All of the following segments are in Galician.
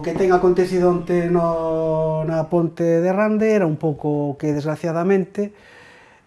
o que ten acontecido onte no, na ponte de Rande era un pouco que, desgraciadamente,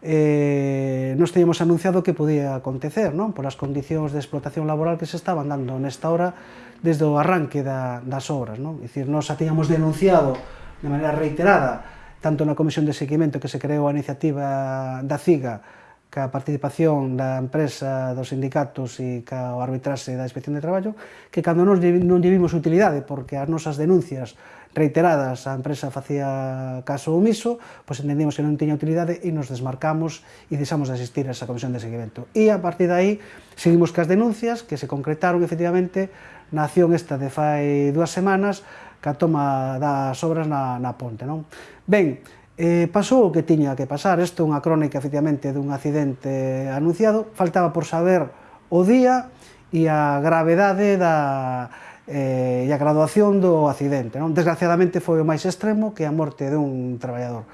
eh, nos teníamos anunciado que podía acontecer, non? por as condicións de explotación laboral que se estaban dando nesta hora desde o arranque da, das obras. Non? É dicir, nos a teníamos denunciado de maneira reiterada tanto na Comisión de Seguimento que se creou a iniciativa da CIGA ca participación da empresa, dos sindicatos e ca o arbitraxe da Inspección de Traballo, que cando nos non lle vimos utilidade, porque as nosas denuncias reiteradas a empresa facía caso omiso, pois entendimos que non tiña utilidade e nos desmarcamos e deixamos de asistir a esa comisión de seguimento. E a partir de aí, seguimos cas denuncias que se concretaron efectivamente na acción esta de fai dúas semanas, ca toma das obras na, na ponte. Non? Ben, Eh, pasou o que tiña que pasar, isto é unha crónica efectivamente dun accidente anunciado, faltaba por saber o día e a gravedade da, eh, e a graduación do accidente. Non? Desgraciadamente foi o máis extremo que a morte dun traballador.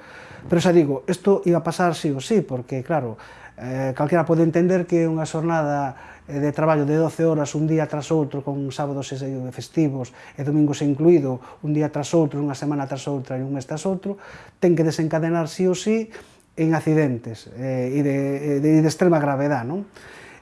Pero xa digo, isto iba a pasar sí ou sí, porque claro, eh, calquera pode entender que unha xornada Eh, de traballo de 12 horas un día tras outro, con sábados e festivos e domingos incluído, un día tras outro, unha semana tras outra e un mes tras outro, ten que desencadenar sí ou sí en accidentes eh, e de, de, de extrema gravedad. Non?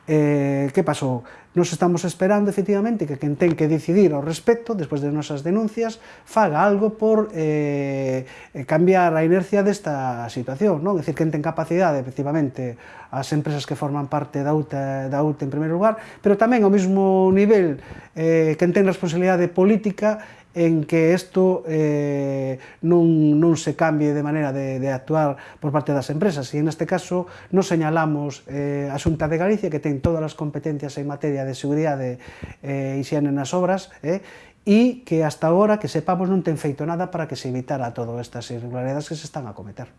Eh, que pasou? Nos estamos esperando, efectivamente, que quen ten que decidir ao respecto, despois de nosas denuncias, faga algo por eh, cambiar a inercia desta situación, non? É dicir, quen ten capacidade, efectivamente, as empresas que forman parte da UTA, da UTA en primeiro lugar, pero tamén ao mesmo nivel, eh, quen ten responsabilidade política en que isto eh, non, non se cambie de maneira de, de actuar por parte das empresas, e en este caso non señalamos eh, a Xunta de Galicia, que ten todas as competencias en materia de seguridade e eh, higiene nas obras, eh, e que hasta agora, que sepamos, non ten feito nada para que se evitara todas estas irregularidades que se están a cometer.